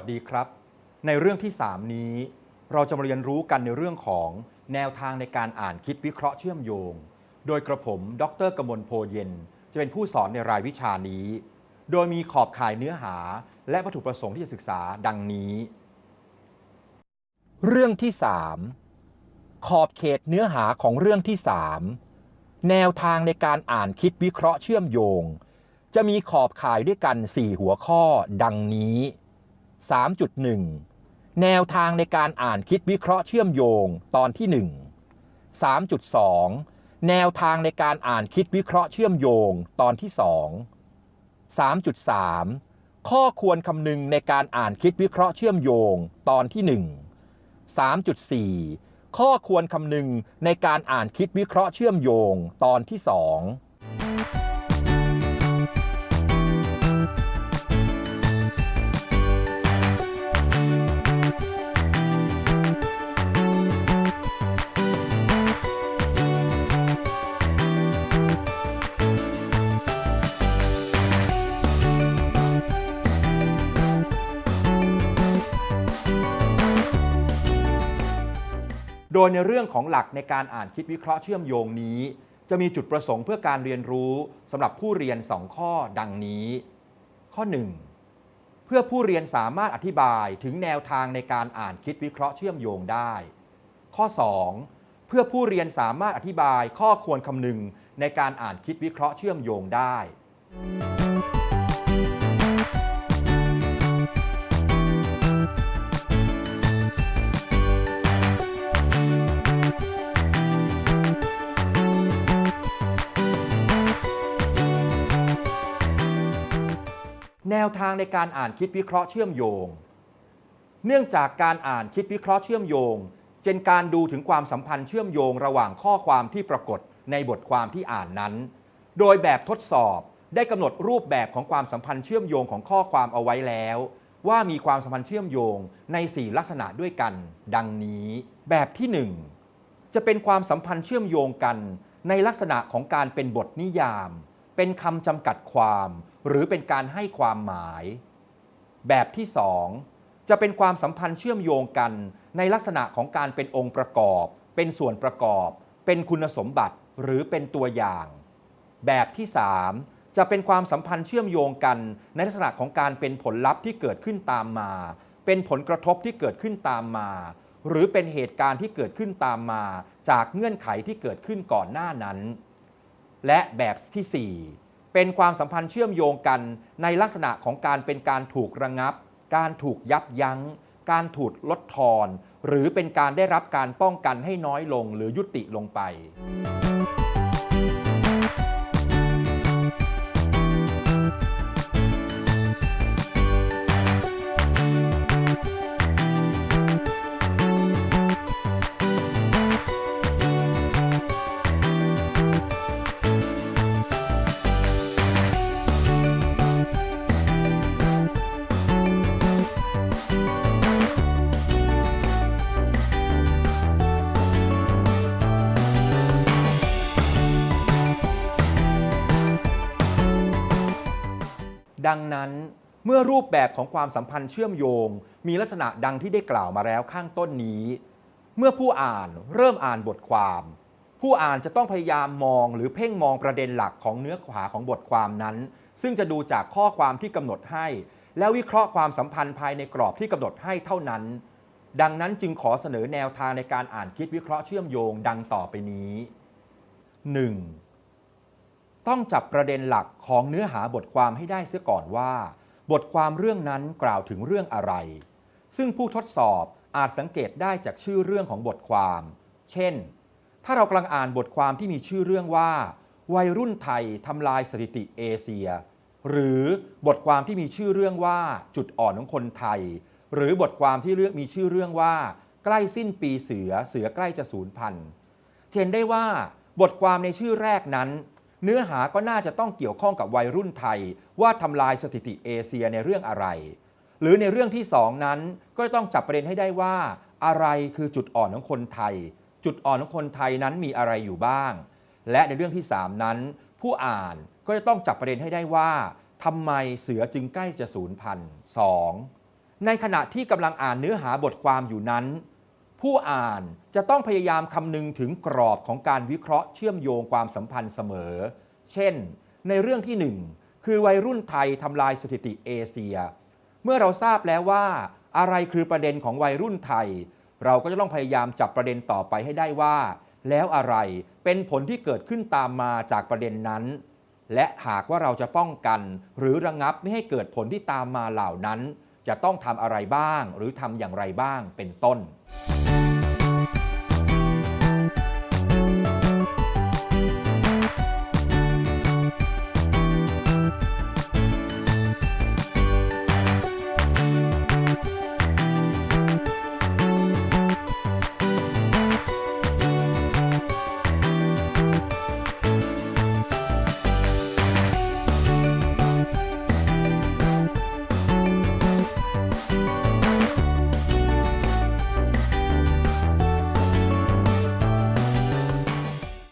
สดีครับ ในเรื่องที่ 3 นี้ เราจะมาเรียนรู้กันในเรื่องของแนวทางในการอ่านคิดวิเคราะห์เชื่อมโยง โดยกระผม ดรกมลโพเย็น จะเป็นผู้สอนในรายวิชานี้ โดยมีขอบข่ายเนื้อหา และวัตถุประสงค์ที่จะศึกษาดังนี้ เรื่องที่ 3 ขอบเขตเนื้อหาของเรื่องที่ 3 แนวทางในการอ่านคิดวิเคราะห์เชื่อมโยง จะมีขอบข่ายด้วยกัน 4 หัวข้อดังนี้ 3.1 แนวทางในการอ่านคิดวิเคราะห์เชื่อมโยงตอนที่ 1 3.2 แนวทางในการอ่านคิดวิเคราะห์เชื่อมโยงตอนที่ 2 3.3 ข้อควรคำนึงในการอ่านคิดวิเคราะห์เชื่อมโยงตอนที่ 1 3.4 ข้อควรคำนึงในการอ่านคิดวิเคราะห์เชื่อมโยงตอนที่ 2 โดยในเรื่องของหลักในการอ่านคิดวิเคราะห์เชื่อมโยงนี้ จะมีจุดประสงค์เพื่อการเรียนรู้สำหรับผู้เรียน 2 ข้อดังนี้ ข้อ 1 เพื่อผู้เรียนสามารถอธิบายถึงแนวทางในการอ่านคิดวิเคราะห์เชื่อมโยงได้ ข้อ 2 เพื่อผู้เรียนสามารถอธิบายข้อควรคำนึงในการอ่านคิดวิเคราะห์เชื่อมโยงได้ แนวทางในการอ่านคิดวิเคราะห์เชื่อมโยง เนื่องจากการอ่านคิดวิเคราะห์เชื่อมโยงเป็นการดูถึงความสัมพันธ์เชื่อมโยงระหว่างข้อความที่ปรากฏในบทความที่อ่านนั้น โดยแบบทดสอบได้กำหนดรูปแบบของความสัมพันธ์เชื่อมโยงของข้อความเอาไว้แล้ว ว่ามีความสัมพันธ์เชื่อมโยงใน 4 ลักษณะด้วยกัน ดังนี้ แบบที่ 1 จะเป็นความสัมพันธ์เชื่อมโยงกัน ในลักษณะของการเป็นบทนิยาม เป็นคำจำกัดความ หรือเป็นการให้ความหมาย แบบที่ 2 จะเป็นความสัมพันธ์เชื่อมโยงกันในลักษณะของการเป็นองค์ประกอบ เป็นส่วนประกอบ เป็นคุณสมบัติหรือเป็นตัวอย่าง แบบที่ 3 จะเป็นความสัมพันธ์เชื่อมโยงกัน ในลักษณะของการเป็นผลลัพธ์ที่เกิดขึ้นตามมา เป็นผลกระทบที่เกิดขึ้นตามมา หรือเป็นเหตุการณ์ที่เกิดขึ้นตามมา จากเงื่อนไขที่เกิดขึ้นก่อนหน้านั้น และแบบที่ 4 เป็นความสัมพันธ์เชื่อมโยงกันในลักษณะของการเป็นการถูกระงับ การถูกยับยัง้ง การถูกลดทอน หรือเป็นการได้รับการป้องกันให้น้อยลงหรือยุติลงไป ดังนั้นเมื่อรูปแบบของความสัมพันธ์เชื่อมโยง มีลักษณะดังที่ได้กล่าวมาแล้วข้างต้นนี้ เมื่อผู้อ่านเริ่มอ่านบทความ ผู้อ่านจะต้องพยายามมองหรือเพ่งมองประเด็นหลักของเนื้อหาของบทความนั้น ซึ่งจะดูจากข้อความที่กำหนดให้ แล้ววิเคราะห์ความสัมพันธ์ภายในกรอบที่กำหนดให้เท่านั้น ดังนั้นจึงขอเสนอแนวทางในการอ่านคิดวิเคราะห์เชื่อมโยงดังต่อไปนี้ 1. ต้องจับประเด็นหลักของเนื้อหาบทความให้ได้เสียก่อนว่า บทความเรื่องนั้นกล่าวถึงเรื่องอะไร ซึ่งผู้ทดสอบอาจสังเกตได้จากชื่อเรื่องของบทความ เช่น ถ้าเรากำลังอ่านบทความที่มีชื่อเรื่องว่า วัยรุ่นไทยทำลายสถิติเอเชีย หรือบทความที่มีชื่อเรื่องว่าจุดอ่อนของคนไทย หรือบทความที่เรื่องมีชื่อเรื่องว่า ใกล้สิ้นปีเสือเสือใกล้จะสูญพันธุ์เห็นได้ว่าบทความในชื่อแรกนั้น เนื้อหาก็น่าจะต้องเกี่ยวข้องกับวัยรุ่นไทย ว่าทำลายสถิติเอเชียในเรื่องอะไร หรือในเรื่องที่สองนั้น ก็ต้องจับประเด็นให้ได้ว่า อะไรคือจุดอ่อนของคนไทย จุดอ่อนของคนไทยนั้นมีอะไรอยู่บ้าง และในเรื่องที่ 3 นั้น ผู้อ่านก็จะต้องจับประเด็นให้ได้ว่าทำไมเสือจึงใกล้จะสูญพันธุ์สองในขณะที่กำลังอ่านเนื้อหาบทความอยู่นั้น ผู้อ่านจะต้องพยายามคำนึงถึงกรอบของการวิเคราะห์เชื่อมโยงความสัมพันธ์เสมอ เช่น ในเรื่องที่หนึ่งคือวัยรุ่นไทยทำลายสถิติเอเชีย เมื่อเราทราบแล้วว่า อะไรคือประเด็นของวัยรุ่นไทย เราก็จะต้องพยายามจับประเด็นต่อไปให้ได้ว่า แล้วอะไรเป็นผลที่เกิดขึ้นตามมาจากประเด็นนั้น และหากว่าเราจะป้องกัน หรือระงับไม่ให้เกิดผลที่ตามมาเหล่านั้น จะต้องทำอะไรบ้าง หรือทำอย่างไรบ้างเป็นต้น Bye.